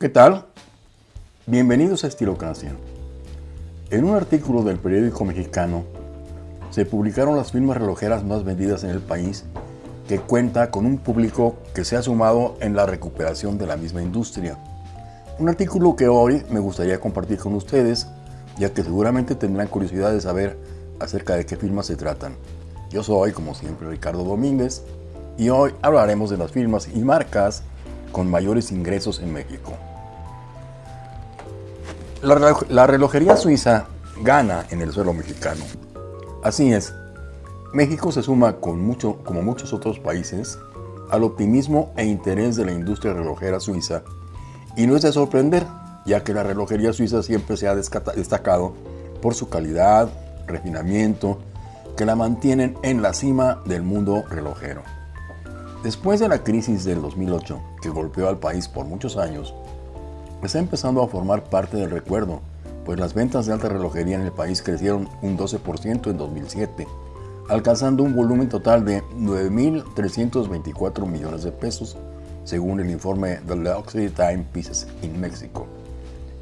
¿Qué tal? Bienvenidos a Estilocracia. En un artículo del periódico mexicano se publicaron las firmas relojeras más vendidas en el país que cuenta con un público que se ha sumado en la recuperación de la misma industria. Un artículo que hoy me gustaría compartir con ustedes, ya que seguramente tendrán curiosidad de saber acerca de qué firmas se tratan. Yo soy, como siempre, Ricardo Domínguez y hoy hablaremos de las firmas y marcas con mayores ingresos en México. La, relojería suiza gana en el suelo mexicano. Así es, México se suma con mucho, como muchos otros países al optimismo e interés de la industria relojera suiza y no es de sorprender, ya que la relojería suiza siempre se ha destacado por su calidad, refinamiento, que la mantienen en la cima del mundo relojero. Después de la crisis del 2008, que golpeó al país por muchos años, está empezando a formar parte del recuerdo, pues las ventas de alta relojería en el país crecieron un 12% en 2007, alcanzando un volumen total de 9.324 millones de pesos, según el informe The Luxury Time Pieces in Mexico.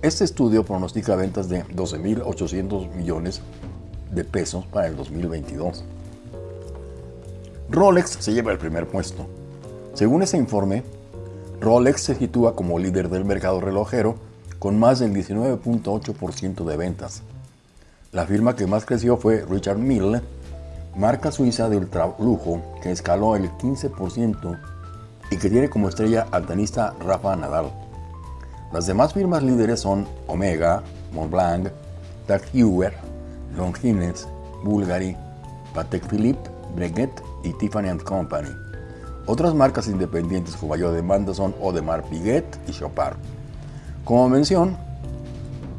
Este estudio pronostica ventas de 12.800 millones de pesos para el 2022. Rolex se lleva el primer puesto. Según ese informe, Rolex se sitúa como líder del mercado relojero con más del 19.8% de ventas. La firma que más creció fue Richard Mille, marca suiza de ultralujo que escaló el 15% y que tiene como estrella al tenista Rafa Nadal. Las demás firmas líderes son Omega, Montblanc, Tag Heuer, Longines, Bulgari, Patek Philippe, Breguet y Tiffany Company. Otras marcas independientes con mayor demanda son Audemars Piguet y Chopard. Como mención,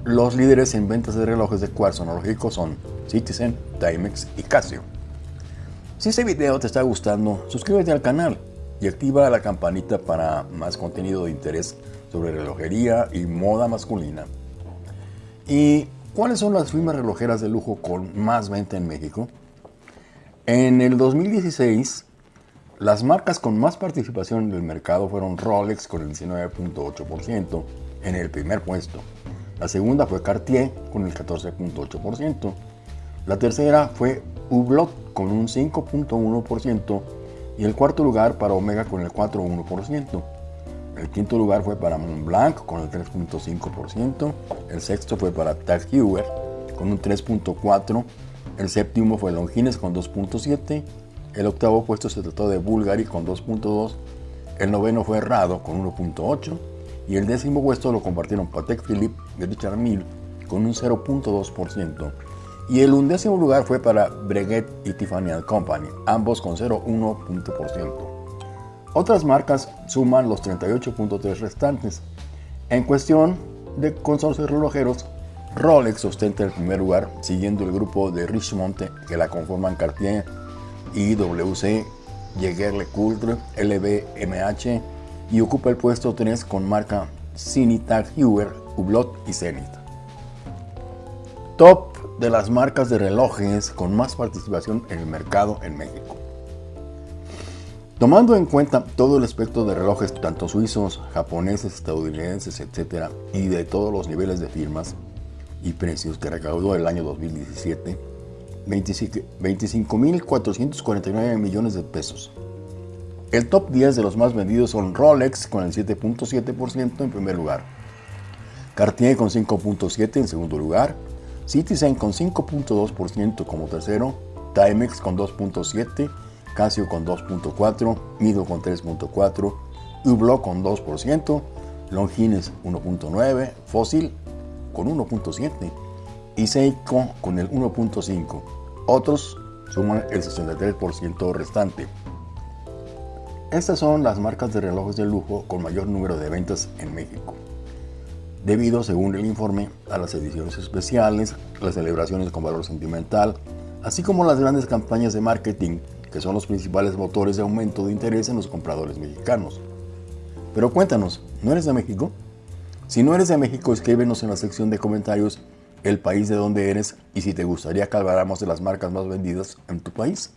los líderes en ventas de relojes de cuarzo analógico son Citizen, Timex y Casio. Si este video te está gustando, suscríbete al canal y activa la campanita para más contenido de interés sobre relojería y moda masculina. ¿Y cuáles son las firmas relojeras de lujo con más venta en México? En el 2016, las marcas con más participación en el mercado fueron Rolex con el 19.8% en el primer puesto. La segunda fue Cartier con el 14.8%. La tercera fue Hublot con un 5.1% y el cuarto lugar para Omega con el 4.1%. El quinto lugar fue para Montblanc con el 3.5%. El sexto fue para Tag Heuer con un 3.4%. El séptimo fue Longines con 2.7%. El octavo puesto se trató de Bulgari con 2.2, el noveno fue Rado con 1.8 y el décimo puesto lo compartieron Patek Philippe y Richard Mille con un 0.2%. Y el undécimo lugar fue para Breguet y Tiffany Company, ambos con 0.1%. Otras marcas suman los 38.3 restantes. En cuestión de consorcios relojeros, Rolex ostenta el primer lugar, siguiendo el grupo de Richmond que la conforman Cartier, IWC, Jaeger-LeCoultre, LVMH y ocupa el puesto 3 con marca Cinitag Heuer, Hublot y Zenith. Top de las marcas de relojes con más participación en el mercado en México. Tomando en cuenta todo el espectro de relojes, tanto suizos, japoneses, estadounidenses, etc., y de todos los niveles de firmas y precios que recaudó el año 2017, 25.449 millones de pesos. El top 10 de los más vendidos son Rolex con el 7.7% en primer lugar, Cartier con 5.7% en segundo lugar, Citizen con 5.2% como tercero, Timex con 2.7%, Casio con 2.4%, Mido con 3.4%, Hublot con 2%, Longines 1.9%, Fossil con 1.7% y Seiko con el 1.5%. Otros suman el 63% restante. Estas son las marcas de relojes de lujo con mayor número de ventas en México, debido, según el informe, a las ediciones especiales, las celebraciones con valor sentimental, así como las grandes campañas de marketing, que son los principales motores de aumento de interés en los compradores mexicanos. Pero cuéntanos, ¿no eres de México? Si no eres de México, escríbenos en la sección de comentarios el país de donde eres y si te gustaría que habláramos de las marcas más vendidas en tu país.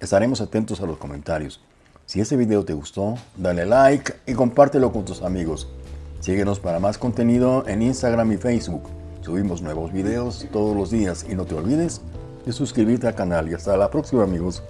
Estaremos atentos a los comentarios. Si este video te gustó, dale like y compártelo con tus amigos. Síguenos para más contenido en Instagram y Facebook. Subimos nuevos videos todos los días y no te olvides de suscribirte al canal y hasta la próxima amigos.